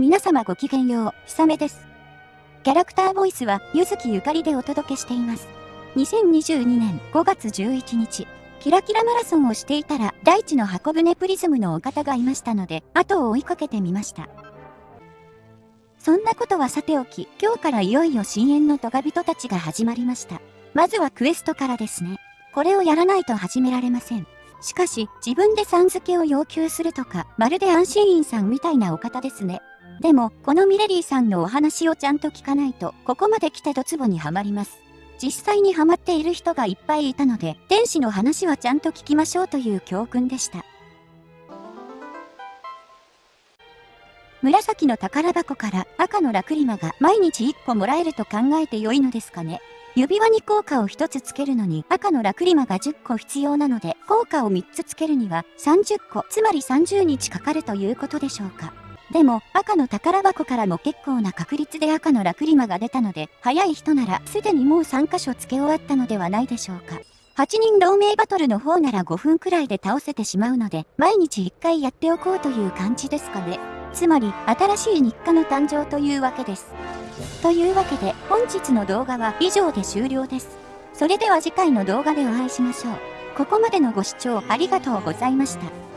皆様ごきげんよう、ひさめです。キャラクターボイスは、ゆずきゆかりでお届けしています。2022年5月11日、キラキラマラソンをしていたら、大地の箱舟プリズムのお方がいましたので、後を追いかけてみました。そんなことはさておき、今日からいよいよ深淵のトガ人たちが始まりました。まずはクエストからですね。これをやらないと始められません。しかし、自分でさん付けを要求するとか、まるで安心院さんみたいなお方ですね。でも、このミレリーさんのお話をちゃんと聞かないと、ここまで来てドツボにはまります。実際にハマっている人がいっぱいいたので、天使の話はちゃんと聞きましょうという教訓でした。紫の宝箱から赤のラクリマが毎日1個もらえると考えて良いのですかね指輪に効果を1つつけるのに赤のラクリマが10個必要なので効果を3つつけるには30個つまり30日かかるということでしょうかでも、赤の宝箱からも結構な確率で赤のラクリマが出たので、早い人ならすでにもう3箇所付け終わったのではないでしょうか。8人同盟バトルの方なら5分くらいで倒せてしまうので、毎日1回やっておこうという感じですかね。つまり、新しい日課の誕生というわけです。というわけで、本日の動画は以上で終了です。それでは次回の動画でお会いしましょう。ここまでのご視聴ありがとうございました。